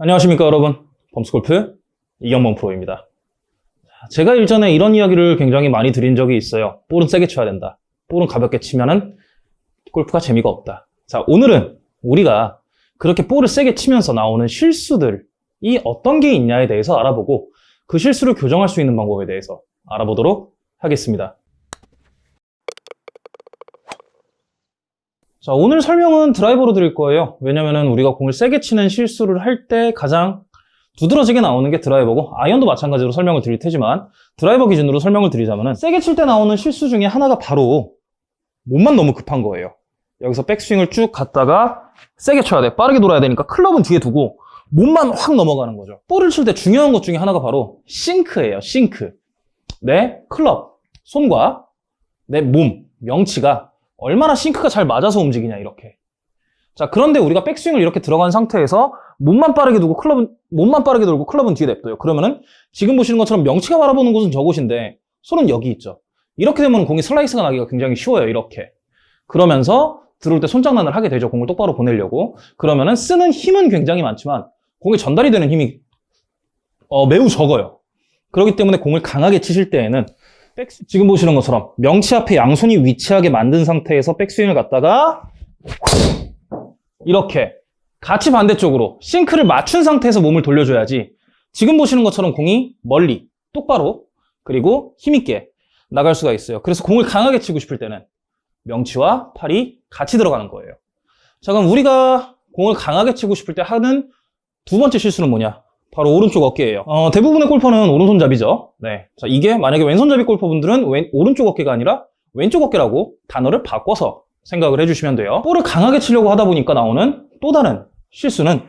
안녕하십니까 여러분. 범스골프 이경범 프로입니다. 제가 일전에 이런 이야기를 굉장히 많이 드린 적이 있어요. 볼은 세게 쳐야 된다. 볼은 가볍게 치면은 골프가 재미가 없다. 자 오늘은 우리가 그렇게 볼을 세게 치면서 나오는 실수들이 어떤 게 있냐에 대해서 알아보고 그 실수를 교정할 수 있는 방법에 대해서 알아보도록 하겠습니다 자, 오늘 설명은 드라이버로 드릴 거예요. 왜냐면은 우리가 공을 세게 치는 실수를 할 때 가장 두드러지게 나오는 게 드라이버고 아이언도 마찬가지로 설명을 드릴 테지만 드라이버 기준으로 설명을 드리자면은 세게 칠 때 나오는 실수 중에 하나가 바로 몸만 너무 급한 거예요. 여기서 백스윙을 쭉 갔다가 세게 쳐야 돼. 빠르게 돌아야 되니까 클럽은 뒤에 두고 몸만 확 넘어가는 거죠. 볼을 칠 때 중요한 것 중에 하나가 바로 싱크예요. 싱크. 내 클럽, 손과 내 몸, 명치가 얼마나 sync가 잘 맞아서 움직이냐 이렇게. 자 그런데 우리가 백스윙을 이렇게 들어간 상태에서 몸만 빠르게 두고 클럽은 몸만 빠르게 돌고 클럽은 뒤에 냅둬요. 그러면은 지금 보시는 것처럼 명치가 바라보는 곳은 저곳인데 손은 여기 있죠. 이렇게 되면 공이 슬라이스가 나기가 굉장히 쉬워요 이렇게. 그러면서 들어올 때 손장난을 하게 되죠. 공을 똑바로 보내려고. 그러면은 쓰는 힘은 굉장히 많지만 공이 전달이 되는 힘이 어, 매우 적어요. 그렇기 때문에 공을 강하게 치실 때에는 백스, 지금 보시는 것처럼 명치 앞에 양손이 위치하게 만든 상태에서 백스윙을 갖다가 이렇게 같이 반대쪽으로 싱크를 맞춘 상태에서 몸을 돌려줘야지. 지금 보시는 것처럼 공이 멀리 똑바로 그리고 힘있게 나갈 수가 있어요. 그래서 공을 강하게 치고 싶을 때는 명치와 팔이 같이 들어가는 거예요. 자 그럼 우리가 공을 강하게 치고 싶을 때 하는 두 번째 실수는 뭐냐 바로 오른쪽 어깨예요. 어, 대부분의 골퍼는 오른손잡이죠. 네. 자, 이게 만약에 왼손잡이 골퍼분들은 왼, 오른쪽 어깨가 아니라 왼쪽 어깨라고 단어를 바꿔서 생각을 해주시면 돼요. 볼을 강하게 치려고 하다 보니까 나오는 또 다른 실수는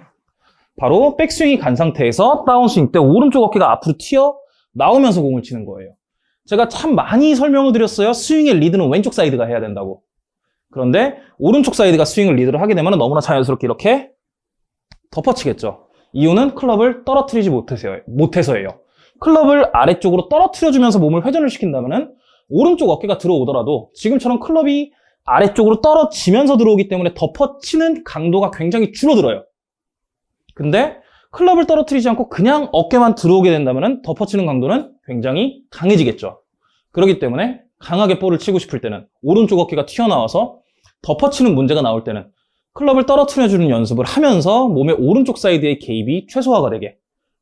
바로 백스윙이 간 상태에서 다운스윙 때 오른쪽 어깨가 앞으로 튀어 나오면서 공을 치는 거예요. 제가 참 많이 설명을 드렸어요. 스윙의 리드는 왼쪽 사이드가 해야 된다고. 그런데 오른쪽 사이드가 스윙을 리드를 하게 되면 너무나 자연스럽게 이렇게 덮어치겠죠. 이유는 클럽을 떨어뜨리지 못해서예요. 클럽을 아래쪽으로 떨어뜨려주면서 몸을 회전을 시킨다면 오른쪽 어깨가 들어오더라도 지금처럼 클럽이 아래쪽으로 떨어지면서 들어오기 때문에 덮어치는 강도가 굉장히 줄어들어요. 근데 클럽을 떨어뜨리지 않고 그냥 어깨만 들어오게 된다면 덮어치는 강도는 굉장히 강해지겠죠. 그렇기 때문에 강하게 볼을 치고 싶을 때는 오른쪽 어깨가 튀어나와서 덮어치는 문제가 나올 때는 클럽을 떨어뜨려주는 연습을 하면서 몸의 오른쪽 사이드의 개입이 최소화가 되게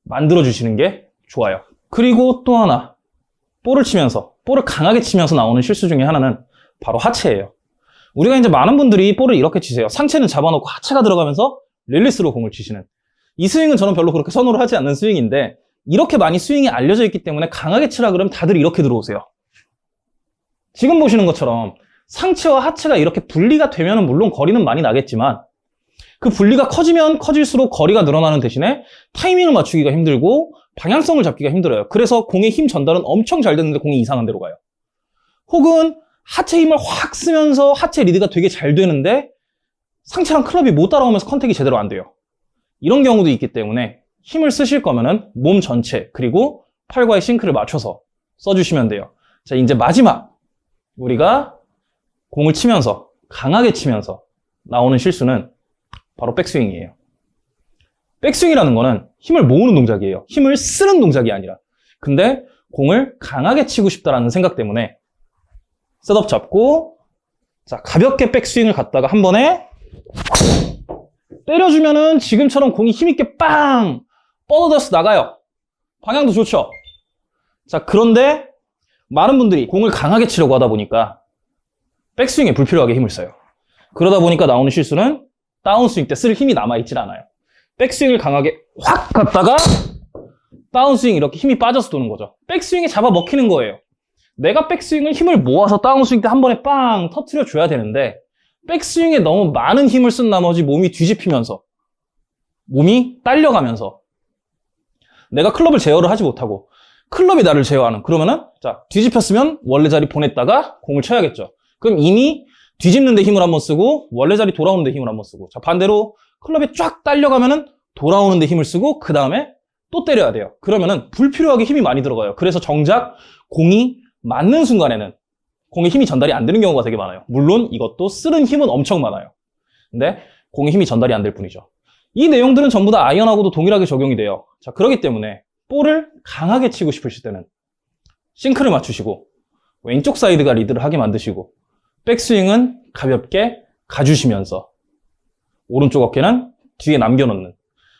만들어주시는 게 좋아요. 그리고 또 하나, 볼을 치면서, 볼을 강하게 치면서 나오는 실수 중에 하나는 바로 하체예요. 우리가 이제 많은 분들이 볼을 이렇게 치세요. 상체는 잡아놓고 하체가 들어가면서 릴리스로 공을 치시는. 이 스윙은 저는 별로 그렇게 선호를 하지 않는 스윙인데 이렇게 많이 스윙이 알려져 있기 때문에 강하게 치라 그러면 다들 이렇게 들어오세요. 지금 보시는 것처럼 상체와 하체가 이렇게 분리가 되면 물론 거리는 많이 나겠지만 그 분리가 커지면 커질수록 거리가 늘어나는 대신에 타이밍을 맞추기가 힘들고 방향성을 잡기가 힘들어요. 그래서 공의 힘 전달은 엄청 잘 되는데 공이 이상한 데로 가요. 혹은 하체 힘을 확 쓰면서 하체 리드가 되게 잘 되는데 상체랑 클럽이 못 따라오면서 컨택이 제대로 안 돼요. 이런 경우도 있기 때문에 힘을 쓰실 거면 은 몸 전체 그리고 팔과의 싱크를 맞춰서 써주시면 돼요. 자 이제 마지막 우리가 공을 치면서 강하게 치면서 나오는 실수는 바로 백스윙이에요. 백스윙이라는 거는 힘을 모으는 동작이에요. 힘을 쓰는 동작이 아니라. 근데 공을 강하게 치고 싶다라는 생각 때문에 셋업 잡고 자 가볍게 백스윙을 갔다가 한 번에 때려주면은 지금처럼 공이 힘있게 빵 뻗어져서 나가요. 방향도 좋죠. 자 그런데 많은 분들이 공을 강하게 치려고 하다 보니까 백스윙에 불필요하게 힘을 써요. 그러다 보니까 나오는 실수는 다운스윙 때 쓸 힘이 남아있질 않아요. 백스윙을 강하게 확 갔다가 다운스윙 이렇게 힘이 빠져서 도는 거죠. 백스윙에 잡아 먹히는 거예요. 내가 백스윙을 힘을 모아서 다운스윙 때 한 번에 빵 터트려 줘야 되는데 백스윙에 너무 많은 힘을 쓴 나머지 몸이 뒤집히면서 몸이 딸려가면서 내가 클럽을 제어를 하지 못하고 클럽이 나를 제어하는 그러면은 자 뒤집혔으면 원래 자리 보냈다가 공을 쳐야겠죠. 그럼 이미 뒤집는 데 힘을 한번 쓰고 원래 자리 돌아오는 데 힘을 한번 쓰고. 자 반대로 클럽이 쫙 딸려가면 은 돌아오는 데 힘을 쓰고 그 다음에 또 때려야 돼요. 그러면 은 불필요하게 힘이 많이 들어가요. 그래서 정작 공이 맞는 순간에는 공의 힘이 전달이 안 되는 경우가 되게 많아요. 물론 이것도 쓰는 힘은 엄청 많아요. 근데 공의 힘이 전달이 안 될 뿐이죠. 이 내용들은 전부 다 아이언하고도 동일하게 적용이 돼요. 자, 그렇기 때문에 볼을 강하게 치고 싶으실 때는 sync를 맞추시고 왼쪽 사이드가 리드를 하게 만드시고 백스윙은 가볍게 가주시면서 오른쪽 어깨는 뒤에 남겨놓는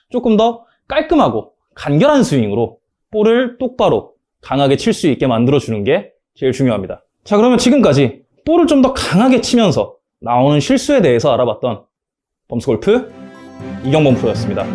조금 더 깔끔하고 간결한 스윙으로 볼을 똑바로 강하게 칠 수 있게 만들어주는 게 제일 중요합니다. 자, 그러면 지금까지 볼을 좀 더 강하게 치면서 나오는 실수에 대해서 알아봤던 범스골프 이경범 프로였습니다.